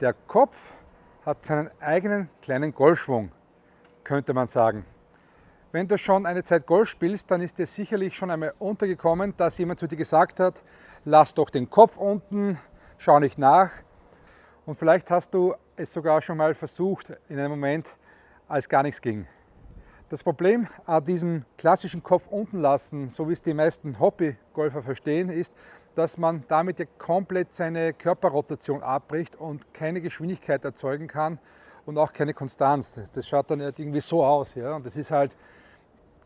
Der Kopf hat seinen eigenen kleinen Golfschwung, könnte man sagen. Wenn du schon eine Zeit Golf spielst, dann ist dir sicherlich schon einmal untergekommen, dass jemand zu dir gesagt hat, lass doch den Kopf unten, schau nicht nach. Und vielleicht hast du es sogar schon mal versucht in einem Moment, als gar nichts ging. Das Problem an diesem klassischen Kopf unten lassen, so wie es die meisten Hobbygolfer verstehen, ist, dass man damit ja komplett seine Körperrotation abbricht und keine Geschwindigkeit erzeugen kann und auch keine Konstanz. Das schaut dann irgendwie so aus. Ja? Und das ist halt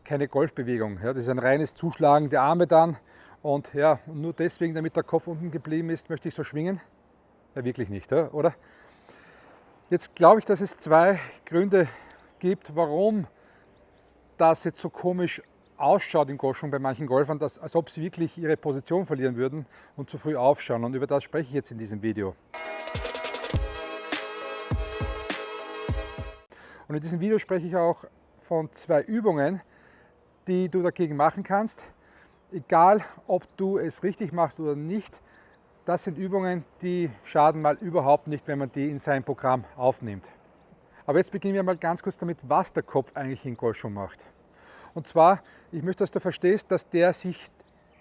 keine Golfbewegung. Ja? Das ist ein reines Zuschlagen der Arme dann. Und ja, nur deswegen, damit der Kopf unten geblieben ist, möchte ich so schwingen? Ja, wirklich nicht, oder? Jetzt glaube ich, dass es zwei Gründe gibt, warum das jetzt so komisch ausschaut im Golfschwung bei manchen Golfern, dass, als ob sie wirklich ihre Position verlieren würden und zu früh aufschauen. Und über das spreche ich jetzt in diesem Video. Und in diesem Video spreche ich auch von zwei Übungen, die du dagegen machen kannst. Egal, ob du es richtig machst oder nicht, das sind Übungen, die schaden mal überhaupt nicht, wenn man die in sein Programm aufnimmt. Aber jetzt beginnen wir mal ganz kurz damit, was der Kopf eigentlich in Golfschwung macht. Und zwar, ich möchte, dass du verstehst, dass der sich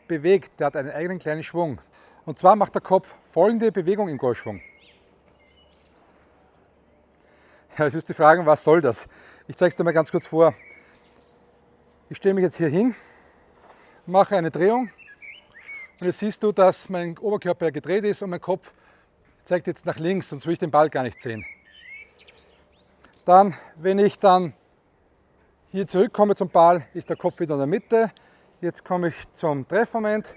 bewegt, der hat einen eigenen kleinen Schwung. Und zwar macht der Kopf folgende Bewegung im Golfschwung. Ja, jetzt wirst du fragen, was soll das? Ich zeige es dir mal ganz kurz vor. Ich stelle mich jetzt hier hin, mache eine Drehung und jetzt siehst du, dass mein Oberkörper gedreht ist und mein Kopf zeigt jetzt nach links, sonst will ich den Ball gar nicht sehen. Dann, wenn ich dann hier zurückkomme zum Ball, ist der Kopf wieder in der Mitte. Jetzt komme ich zum Treffmoment.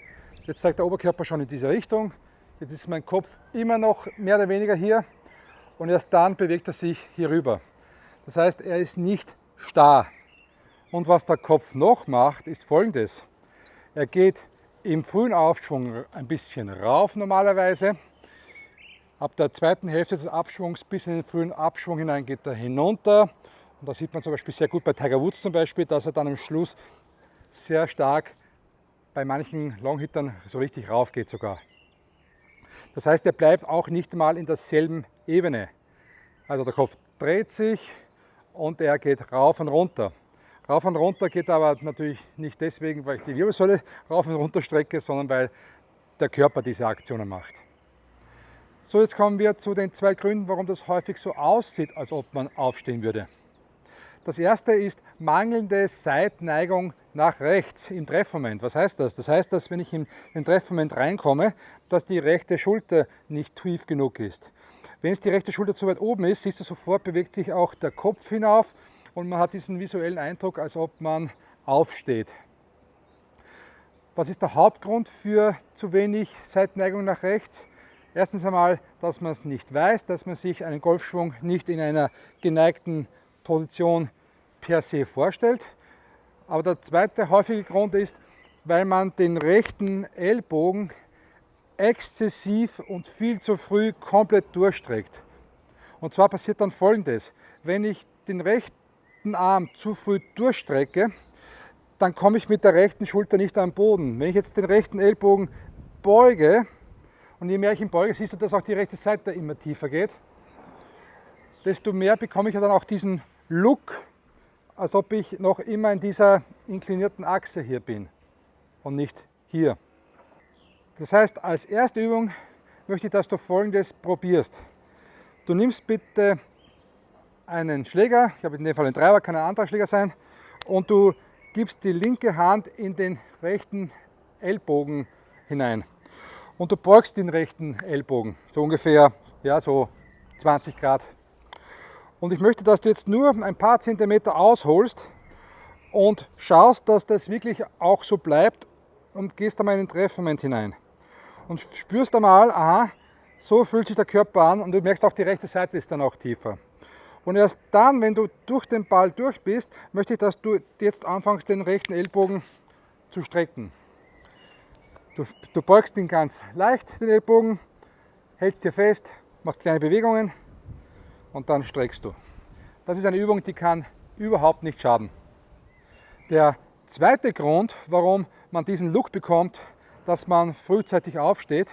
Jetzt zeigt der Oberkörper schon in diese Richtung. Jetzt ist mein Kopf immer noch mehr oder weniger hier und erst dann bewegt er sich hier rüber. Das heißt, er ist nicht starr. Und was der Kopf noch macht, ist folgendes. Er geht im frühen Aufschwung ein bisschen rauf normalerweise Ab der zweiten Hälfte des Abschwungs bis in den frühen Abschwung hinein geht er hinunter. Und da sieht man zum Beispiel sehr gut bei Tiger Woods zum Beispiel, dass er dann am Schluss sehr stark bei manchen Longhittern so richtig rauf geht sogar. Das heißt, er bleibt auch nicht mal in derselben Ebene. Also der Kopf dreht sich und er geht rauf und runter. Rauf und runter geht aber natürlich nicht deswegen, weil ich die Wirbelsäule rauf und runter strecke, sondern weil der Körper diese Aktionen macht. So, jetzt kommen wir zu den zwei Gründen, warum das häufig so aussieht, als ob man aufstehen würde. Das erste ist mangelnde Seitneigung nach rechts im Treffmoment. Was heißt das? Das heißt, dass wenn ich in den Treffmoment reinkomme, dass die rechte Schulter nicht tief genug ist. Wenn es die rechte Schulter zu weit oben ist, siehst du sofort, bewegt sich auch der Kopf hinauf und man hat diesen visuellen Eindruck, als ob man aufsteht. Was ist der Hauptgrund für zu wenig Seitneigung nach rechts? Erstens einmal, dass man es nicht weiß, dass man sich einen Golfschwung nicht in einer geneigten Position per se vorstellt. Aber der zweite häufige Grund ist, weil man den rechten Ellbogen exzessiv und viel zu früh komplett durchstreckt. Und zwar passiert dann folgendes, wenn ich den rechten Arm zu früh durchstrecke, dann komme ich mit der rechten Schulter nicht am Boden. Wenn ich jetzt den rechten Ellbogen beuge, und je mehr ich ihn beuge, siehst du, dass auch die rechte Seite immer tiefer geht. Desto mehr bekomme ich dann auch diesen Look, als ob ich noch immer in dieser inklinierten Achse hier bin und nicht hier. Das heißt, als erste Übung möchte ich, dass du folgendes probierst. Du nimmst bitte einen Schläger, ich habe in dem Fall einen Treiber, kann ein anderer Schläger sein, und du gibst die linke Hand in den rechten Ellbogen hinein und du beugst den rechten Ellbogen, so ungefähr ja, so 20 Grad. Und ich möchte, dass du jetzt nur ein paar Zentimeter ausholst und schaust, dass das wirklich auch so bleibt und gehst einmal in den Treffmoment hinein. Und spürst einmal, aha, so fühlt sich der Körper an und du merkst auch, die rechte Seite ist dann auch tiefer. Und erst dann, wenn du durch den Ball durch bist, möchte ich, dass du jetzt anfängst, den rechten Ellbogen zu strecken. Du, du beugst ihn ganz leicht, den Ellbogen, hältst hier fest, machst kleine Bewegungen und dann streckst du. Das ist eine Übung, die kann überhaupt nicht schaden. Der zweite Grund, warum man diesen Look bekommt, dass man frühzeitig aufsteht,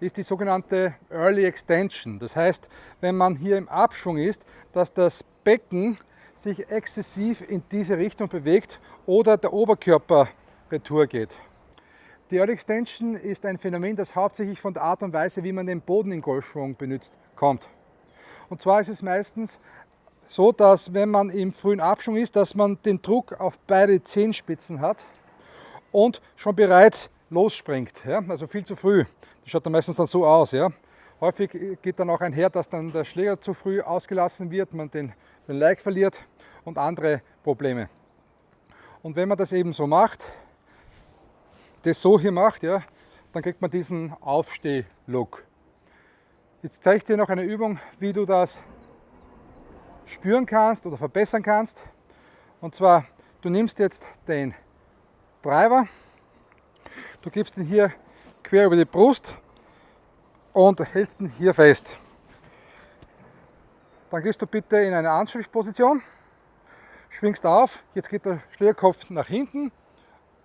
ist die sogenannte Early Extension. Das heißt, wenn man hier im Abschwung ist, dass das Becken sich exzessiv in diese Richtung bewegt oder der Oberkörper retour geht. Die Early Extension ist ein Phänomen, das hauptsächlich von der Art und Weise, wie man den Boden im Golfschwung benutzt, kommt. Und zwar ist es meistens so, dass wenn man im frühen Abschwung ist, dass man den Druck auf beide Zehenspitzen hat und schon bereits losspringt. Ja? Also viel zu früh. Das schaut dann meistens dann so aus. Ja? Häufig geht dann auch einher, dass dann der Schläger zu früh ausgelassen wird, man den, den Like verliert und andere Probleme. Und wenn man das eben so macht, das so hier macht, ja, dann kriegt man diesen Aufsteh-Look. Jetzt zeige ich dir noch eine Übung, wie du das spüren kannst oder verbessern kannst. Und zwar, du nimmst jetzt den Driver, du gibst ihn hier quer über die Brust und hältst ihn hier fest. Dann gehst du bitte in eine Anschriftposition, schwingst auf, jetzt geht der Schlägerkopf nach hinten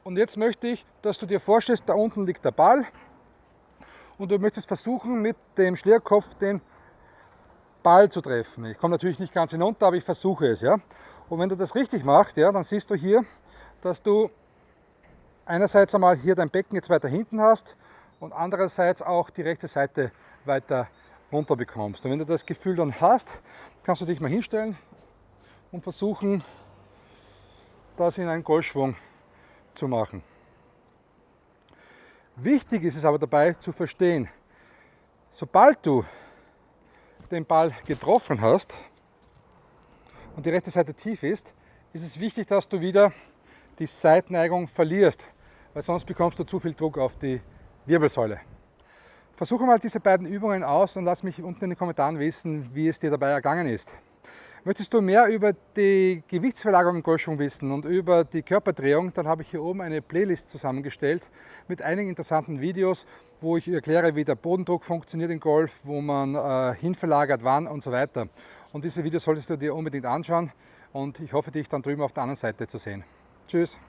und jetzt möchte ich, dass du dir vorstellst, da unten liegt der Ball und du möchtest versuchen, mit dem Schlägerkopf den Ball zu treffen. Ich komme natürlich nicht ganz hinunter, aber ich versuche es. Ja? Und wenn du das richtig machst, ja, dann siehst du hier, dass du einerseits einmal hier dein Becken jetzt weiter hinten hast und andererseits auch die rechte Seite weiter runter bekommst. Und wenn du das Gefühl dann hast, kannst du dich mal hinstellen und versuchen, das in einen Golfschwung zu machen. Wichtig ist es aber dabei zu verstehen, sobald du den Ball getroffen hast und die rechte Seite tief ist, ist es wichtig, dass du wieder die Seitneigung verlierst, weil sonst bekommst du zu viel Druck auf die Wirbelsäule. Versuche mal diese beiden Übungen aus und lass mich unten in den Kommentaren wissen, wie es dir dabei ergangen ist. Möchtest du mehr über die Gewichtsverlagerung im Golfschwung wissen und über die Körperdrehung, dann habe ich hier oben eine Playlist zusammengestellt mit einigen interessanten Videos, wo ich erkläre, wie der Bodendruck funktioniert im Golf, wo man äh, hinverlagert, wann und so weiter. Und diese Videos solltest du dir unbedingt anschauen und ich hoffe, dich dann drüben auf der anderen Seite zu sehen. Tschüss!